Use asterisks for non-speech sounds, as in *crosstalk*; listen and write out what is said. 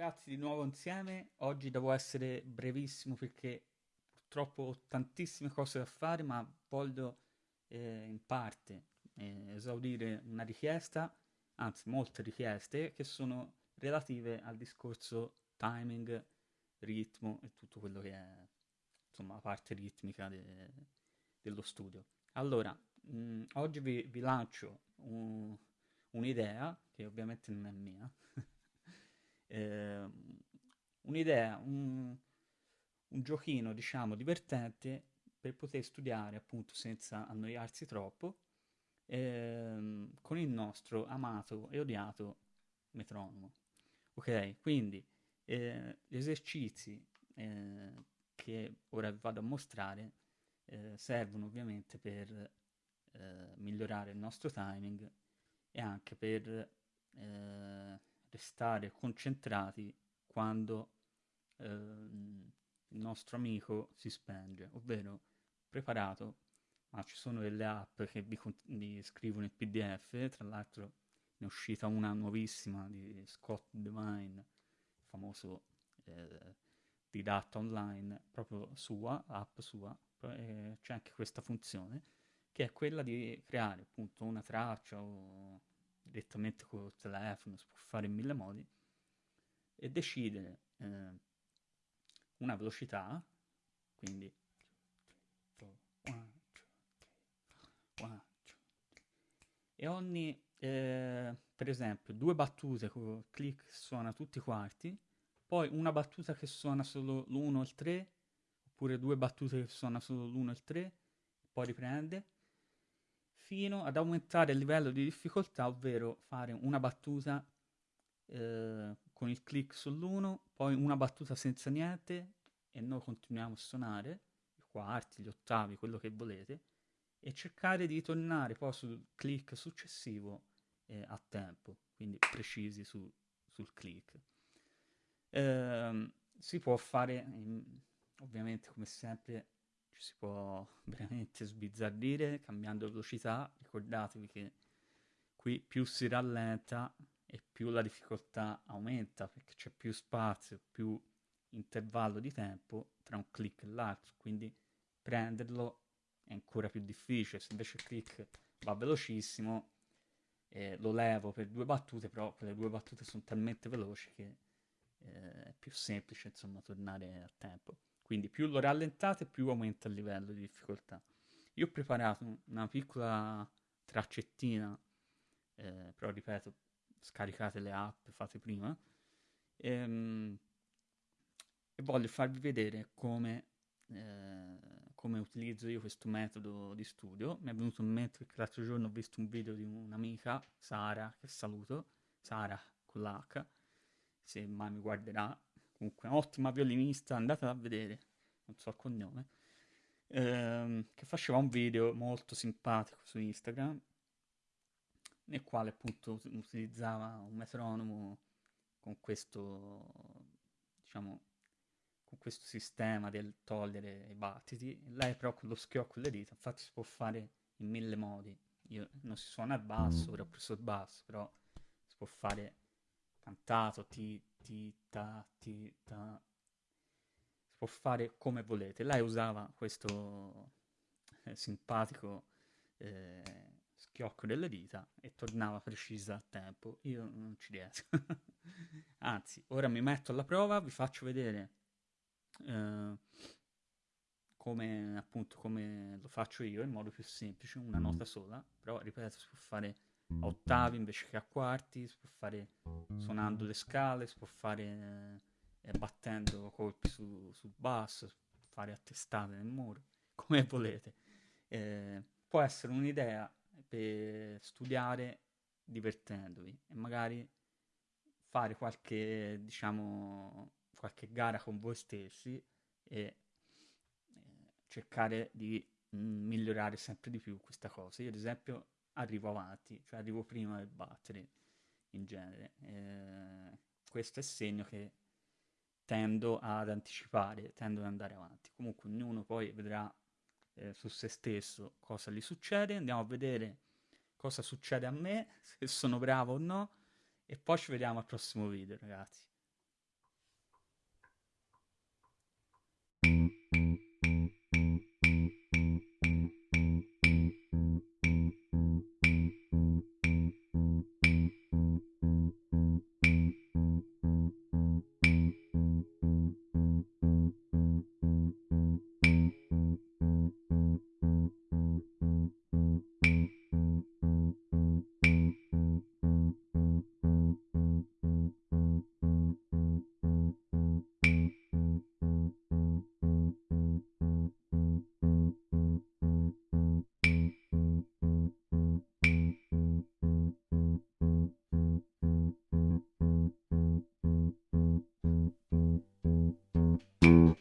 ragazzi, di nuovo insieme. Oggi devo essere brevissimo perché purtroppo ho tantissime cose da fare, ma voglio eh, in parte eh, esaudire una richiesta, anzi molte richieste, che sono relative al discorso timing, ritmo e tutto quello che è, insomma, la parte ritmica de- dello studio. Allora, mh, mm, oggi vi, vi lancio un, un'idea, che ovviamente non è mia, *laughs* eh, un'idea, un, un giochino, diciamo, divertente per poter studiare appunto senza annoiarsi troppo ehm, con il nostro amato e odiato metronomo. Ok, quindi eh, gli esercizi eh, che ora vado a mostrare eh, servono ovviamente per eh, migliorare il nostro timing e anche per eh, restare concentrati quando eh, il nostro amico si spenge, ovvero preparato, ma ci sono delle app che vi, vi scrivono il PDF, tra l'altro ne è uscita una nuovissima di Scott Devine, famoso eh, didatta online, proprio sua, app sua, eh, c'è anche questa funzione, che è quella di creare appunto una traccia o direttamente col telefono, si può fare in mille modi, e decidere eh, una velocità, quindi e ogni, eh, per esempio, due battute con click suona tutti i quarti, poi una battuta che suona solo l'1 e il 3, oppure due battute che suona solo l'1 e il 3, poi riprende, fino ad aumentare il livello di difficoltà, ovvero fare una battuta eh, con il click sull'1, poi una battuta senza niente e noi continuiamo a suonare, i quarti, gli ottavi, quello che volete, e cercare di tornare poi sul click successivo eh, a tempo, quindi precisi su, sul click. Eh, si può fare, ovviamente come sempre, ci si può *laughs* veramente sbizzarrire cambiando velocità. Ricordatevi che qui più si rallenta e più la difficoltà aumenta perché c'è più spazio, più intervallo di tempo tra un click e l'altro, quindi prenderlo è ancora più difficile. Se invece il click va velocissimo, eh, lo levo per due battute, però quelle due battute sono talmente veloci che eh, è più semplice insomma tornare a tempo. Quindi più lo rallentate, più aumenta il livello di difficoltà. Io ho preparato una piccola traccettina, eh, però ripeto, scaricate le app, fate prima, ehm, e voglio farvi vedere come, eh, come utilizzo io questo metodo di studio. Mi è venuto in mente che l'altro giorno ho visto un video di un'amica, Sara, che saluto, Sara con l'H, se mai mi guarderà, comunque un'ottima violinista, andatela a vedere, non so il cognome, ehm, che faceva un video molto simpatico su Instagram, nel quale appunto utilizzava un metronomo con questo, diciamo, con questo sistema del togliere i battiti, lei però con lo schiocco delle dita, infatti si può fare in mille modi, io non si suona il basso, ora ho preso il basso, però si può fare cantato, ti, ti, ta, ti, ta. Si può fare come volete. Lei usava questo eh, simpatico eh, schiocco delle dita e tornava precisa a tempo. Io non ci riesco. *laughs* Anzi, ora mi metto alla prova, vi faccio vedere eh, come appunto come lo faccio io in modo più semplice, una nota sola, però ripeto, si può fare a ottavi invece che a quarti, si può fare suonando le scale, si può fare eh, battendo colpi su, sul basso, fare a testate nel muro, *laughs* come volete. Eh, può essere un'idea per studiare divertendovi e magari fare qualche, diciamo, qualche gara con voi stessi e eh, cercare di mm, migliorare sempre di più questa cosa. Io ad esempio arrivo avanti, cioè arrivo prima del battere in genere. Eh, questo è segno che tendo ad anticipare, tendo ad andare avanti. Comunque ognuno poi vedrà eh, su se stesso cosa gli succede, andiamo a vedere cosa succede a me, se sono bravo o no, e poi ci vediamo al prossimo video ragazzi. Mm-hmm.